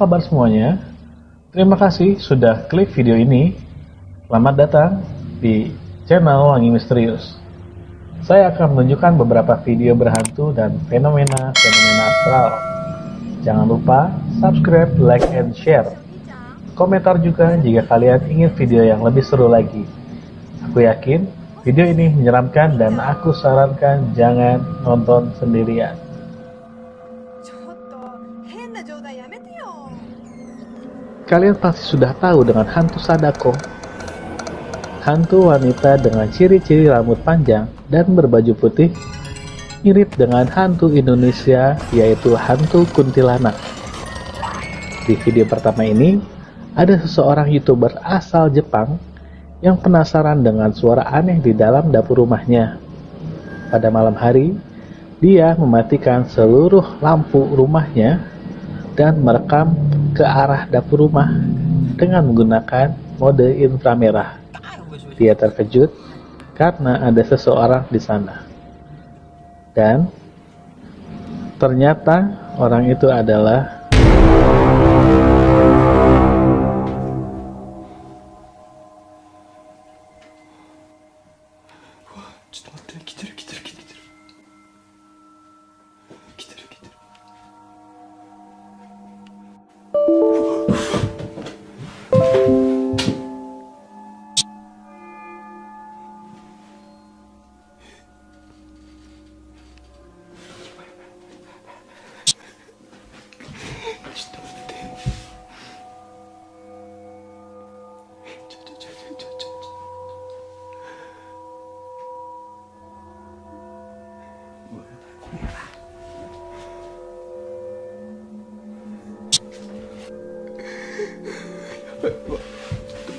Kabar semuanya? Terima kasih sudah klik video ini. Selamat datang di channel Wangi Misterius. Saya akan menunjukkan beberapa video berhantu dan fenomena-fenomena astral. Jangan lupa subscribe, like, and share. Komentar juga jika kalian ingin video yang lebih seru lagi. Aku yakin video ini menyeramkan dan aku sarankan jangan nonton sendirian. Kalian pasti sudah tahu dengan hantu Sadako. Hantu wanita dengan ciri-ciri rambut panjang dan berbaju putih mirip dengan hantu Indonesia yaitu hantu kuntilanak. Di video pertama ini, ada seseorang youtuber asal Jepang yang penasaran dengan suara aneh di dalam dapur rumahnya. Pada malam hari, dia mematikan seluruh lampu rumahnya dan merekam ke arah dapur rumah dengan menggunakan mode inframerah. Dia terkejut karena ada seseorang di sana. Dan ternyata orang itu adalah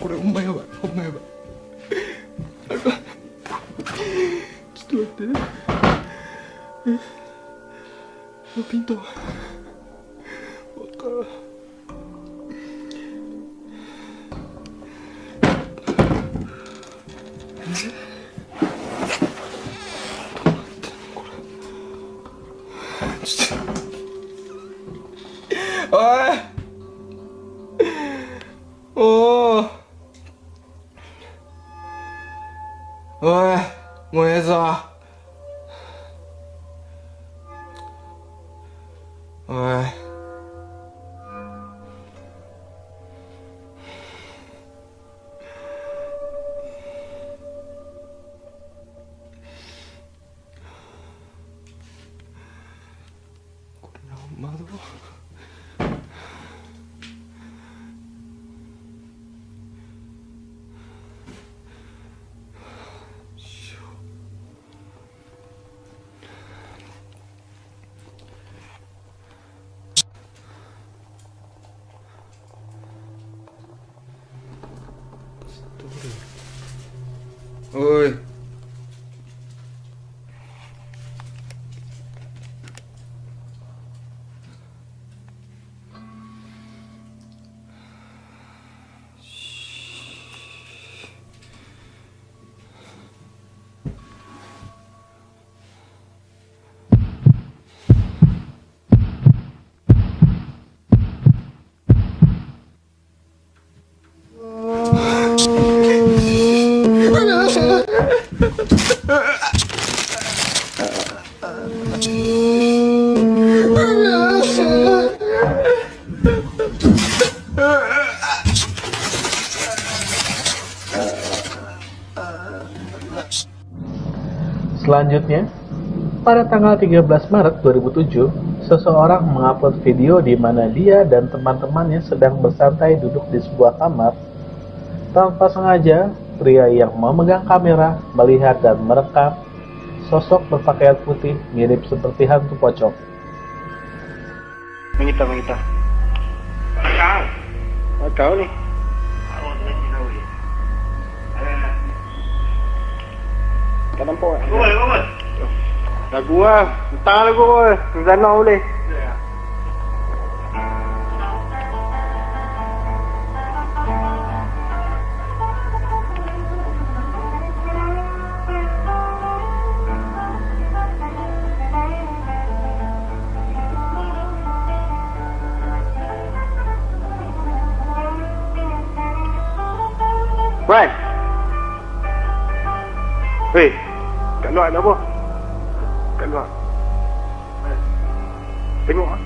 これほんまやばい。ほんまやばいちょっと待って。えピントわからんちおいもうええぞ。おい。Ui Selanjutnya, pada tanggal 13 Maret 2007, seseorang mengupload video di mana dia dan teman-temannya sedang bersantai duduk di sebuah kamar. Tanpa sengaja, pria yang memegang kamera melihat dan merekam sosok berpakaian putih mirip seperti hantu pocong. Mengita, mengita. Kau. Kau ni. Awak tu nanti tahu dia. Eh, Kan? Gol, gol. Lagu lah. Entah lagu boy. Zana boleh. Hei, kat luar ada apa? Kat luar. Tengok ah.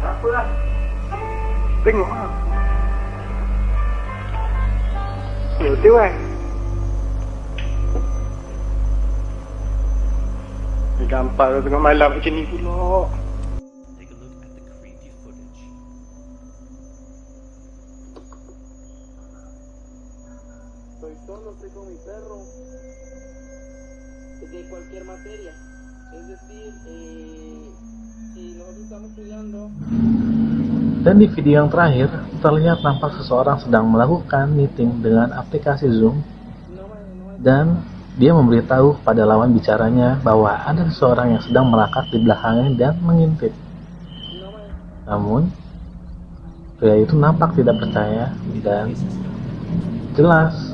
Apa lah? Tengok ah. Betul eh. Ni gampang tu tengok malam macam ni pula. Estoy solo, estoy con mi perro. De cualquier materia. Es decir, eh, si nosotros estamos estudiando, Dan di video yang terakhir, terlihat nampak seseorang sedang melakukan meeting dengan aplikasi Zoom dan dia memberitahu kepada lawan bicaranya bahwa ada seseorang yang sedang melakar di belakangnya dan mengintip. Namun, pria itu nampak tidak percaya dan jelas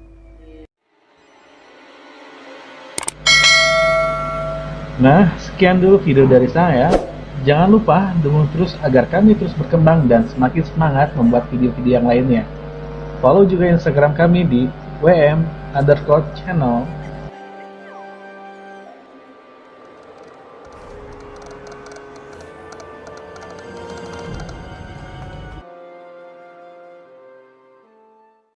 Nah, sekian dulu video dari saya. Jangan lupa dukung terus agar kami terus berkembang dan semakin semangat membuat video-video yang lainnya. Follow juga Instagram kami di wm underscore channel